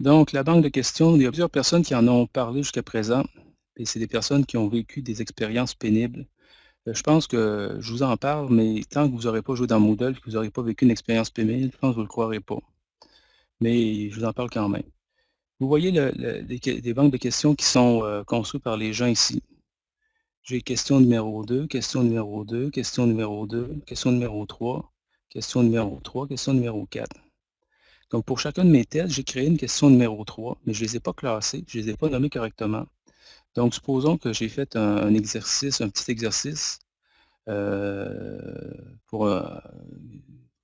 Donc, la banque de questions, il y a plusieurs personnes qui en ont parlé jusqu'à présent et c'est des personnes qui ont vécu des expériences pénibles. Heu, je pense que je vous en parle, mais tant que vous n'aurez pas joué dans Moodle, que vous n'aurez pas vécu une expérience pénible, je pense que vous ne le croirez pas. Mais je vous en parle quand même. Vous voyez le le les que les banques de questions qui sont, heu, construites par les gens ici. J'ai question numéro 2, question numéro 2, question numéro 2, question numéro 3, question numéro 3, question numéro 4. Donc pour chacun de mes tests, j'ai créé une question numéro 3, mais je ne les ai pas classées, je ne les ai pas nommées correctement. Donc supposons que j'ai fait un exercice, un petit exercice, heu, pour, heu,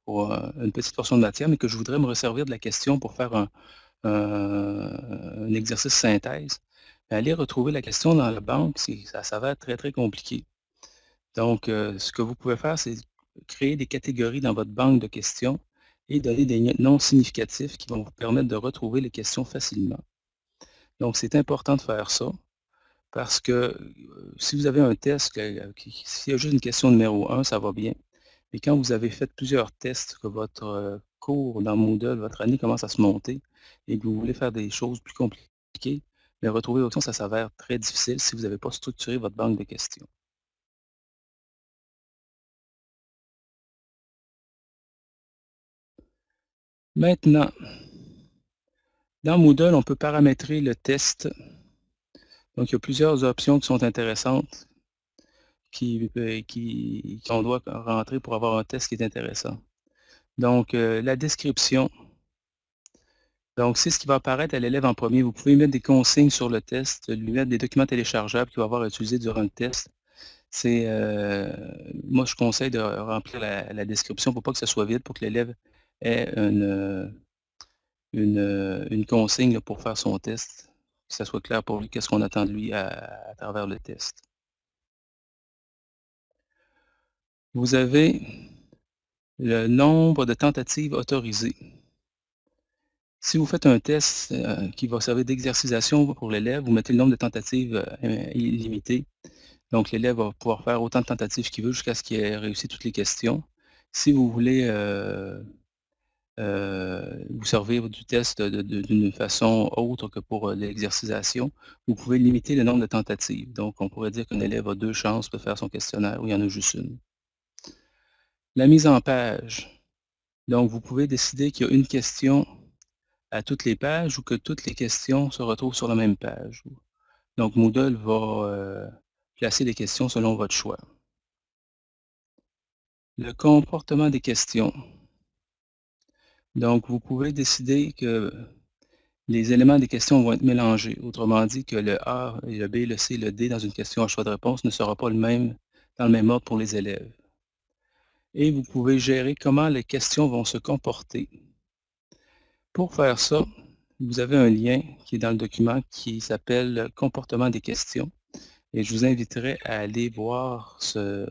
pour, heu, une petite portion de matière, mais que je voudrais me resservir de la question pour faire un un exercice synthèse. Aller retrouver la question dans la banque, ça s'avère très, très compliqué. Donc, heu, ce que vous pouvez faire, c'est créer des catégories dans votre banque de questions et donner des noms significatifs qui vont vous permettre de retrouver les questions facilement. Donc c'est important de faire ça parce que, heu, si vous avez un test qui s'il y a juste une question numéro 1, ça va bien. Mais quand vous avez fait plusieurs tests, que votre, heu, cours dans Moodle, votre année commence à se monter et que vous voulez faire des choses plus compliquées, mais retrouver l'option, ça s'avère très difficile si vous n'avez pas structuré votre banque de questions. Maintenant dans Moodle, on peut paramétrer le test. Donc il y a plusieurs options qui sont intéressantes qui, qui qu'on doit rentrer pour avoir un test qui est intéressant. Donc, heu, la description donc c'est ce qui va apparaître à l'élève en premier. Vous pouvez mettre des consignes sur le test, lui mettre des documents téléchargeables qu'il va avoir à utiliser durant le test. C'est, heu, moi je conseille de remplir la la description pour pas que ça soit vide, pour que l'élève ait une, heu, une, heu, une consigne pour faire son test, que ça soit clair pour lui, qu'est-ce qu'on attend de lui à travers le test. Vous avez le nombre de tentatives autorisées. Si vous faites un test, heu, qui va servir d'exercitation pour l'élève, vous mettez le nombre de tentatives, heu, illimité. Donc l'élève va pouvoir faire autant de tentatives qu'il veut jusqu'à ce qu'il ait réussi toutes les questions. Si vous voulez, vous servir du test d'une façon autre que pour, heu, l'exercitation, vous pouvez limiter le nombre de tentatives. Donc on pourrait dire qu'un élève a 2 chances de faire son questionnaire ou il y en a juste 1. La mise en page. Donc vous pouvez décider qu'il y a une question à toutes les pages ou que toutes les questions se retrouvent sur la même page. Donc Moodle va, heu, placer les questions selon votre choix. Le comportement des questions. Donc vous pouvez décider que les éléments des questions vont être mélangés. Autrement dit que le A le B, le C, le D dans une question à choix de réponse ne sera pas le même dans le même ordre pour les élèves. Et vous pouvez gérer comment les questions vont se comporter. Pour faire ça, vous avez un lien qui est dans le document qui s'appelle «Comportement des questions» et je vous inviterai à aller voir ce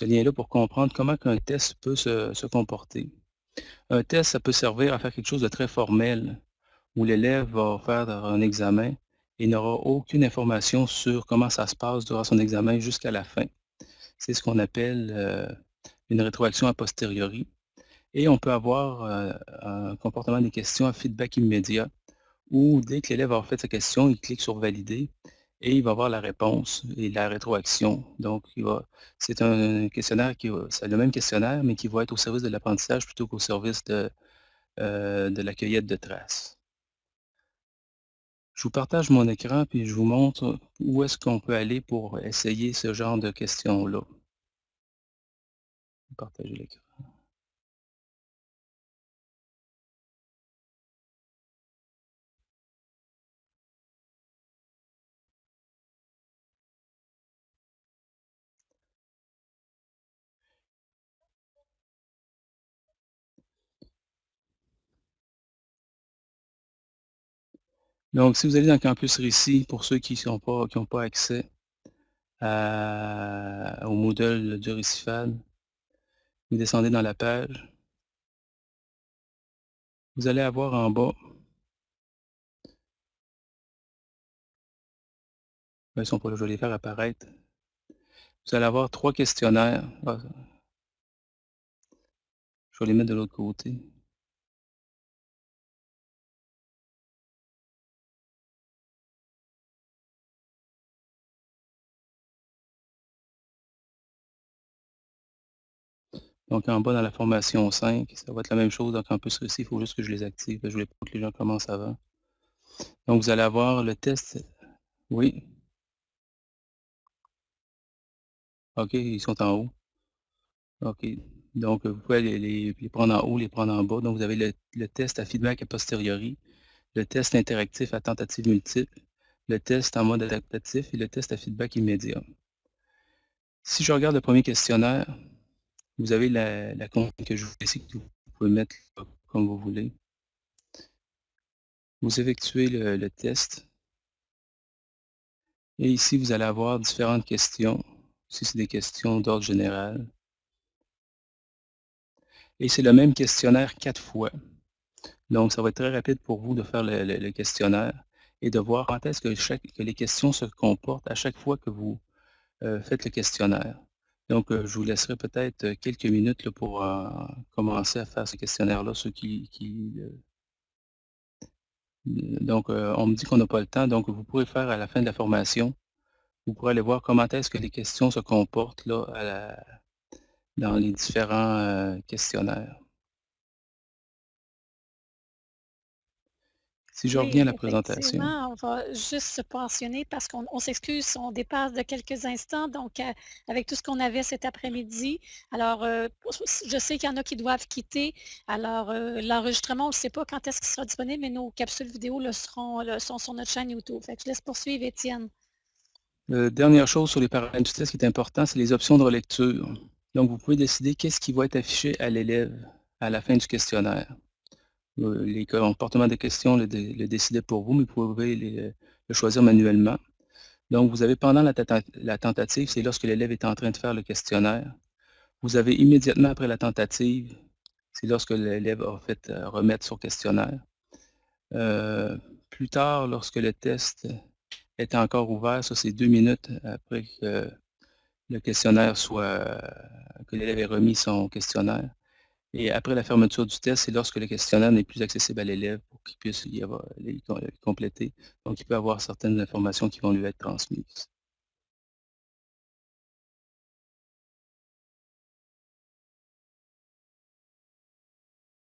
lien-là pour comprendre comment qu'un test peut se comporter. Un test, ça peut servir à faire quelque chose de très formel, où l'élève va faire un examen et n'aura aucune information sur comment ça se passe durant son examen jusqu'à la fin. C'est ce qu'on appelle, heu, une rétroaction a posteriori et on peut avoir, heu, un comportement des questions à feedback immédiat où dès que l'élève a fait sa question, il clique sur «Valider» et il va avoir la réponse et la rétroaction. Donc c'est un questionnaire qui c'est le même questionnaire, mais qui va être au service de l'apprentissage plutôt qu'au service de, heu, de la cueillette de traces. Je vous partage mon écran, puis je vous montre où est-ce qu'on peut aller pour essayer ce genre de questions-là. Partager l'écran. Donc si vous allez dans Campus Récit, pour ceux qui sont pas pas accès au Moodle du Récifal vous descendez dans la page vous allez avoir en bas ben, ils sont pas là, je vais les faire apparaître. Vous allez avoir 3 questionnaires. Ah je vais les mettre de l'autre côté. Donc en bas dans la formation 5, ça va être la même chose, donc en plus ici, il faut juste que je les active, je voulais pas que les gens commencent avant. Donc vous allez avoir le test oui? OK, ils sont en haut. OK. Donc vous pouvez les prendre en haut, les prendre en bas. Donc vous avez le le test à feedback a posteriori, le test interactif à tentative multiple, le test en mode adaptatif et le test à feedback immédiat. Si je regarde le premier questionnaire, vous avez la consigne que je vous ici que vous pouvez mettre comme vous voulez. Vous effectuez le test. Et ici, vous allez avoir différentes questions. Ici, c'est des questions d'ordre général. Et c'est le même questionnaire 4 fois. Donc, ça va être très rapide pour vous de faire le questionnaire et de voir quand est-ce que les questions se comportent à chaque fois que vous, heu, faites le questionnaire. Donc, je vous laisserai peut-être quelques minutes là pour, commencer à faire ce questionnaire-là, ceux qui donc, on me dit qu'on n'a pas le temps, donc vous pourrez faire à la fin de la formation, vous pourrez aller voir comment est-ce que les questions se comportent là dans les différents, questionnaires. Si je reviens à la présentation. on va juste se passionner parce qu'on on s'excuse, on dépasse de quelques instants, donc heu, avec tout ce qu'on avait cet après-midi. Alors, heu, je sais qu'il y en a qui doivent quitter, alors, heu, l'enregistrement, on ne sait pas quand est-ce qu'il sera disponible, mais nos capsules vidéo le seront le sont sur notre chaîne YouTube. Fait que je laisse poursuivre Étienne. Dernière chose sur les paramètres du test qui est important, c'est les options de relecture. Donc vous pouvez décider qu'est-ce qui va être affiché à l'élève à la fin du questionnaire. Heu, les comportements des questions le le décidez pour vous, mais vous pouvez les le choisir manuellement. Donc vous avez pendant la tenta la tentative, c'est lorsque l'élève est en train de faire le questionnaire. Vous avez immédiatement après la tentative, c'est lorsque l'élève a fait, heu, remettre son questionnaire. Plus tard, lorsque le test est encore ouvert, ça c'est 2 minutes après que le questionnaire soit que l'élève ait remis son questionnaire. Et après la fermeture du test, c'est lorsque le questionnaire n'est plus accessible à l'élève pour qu'il puisse y avoir com compléter. Donc il peut avoir certaines informations qui vont lui être transmises.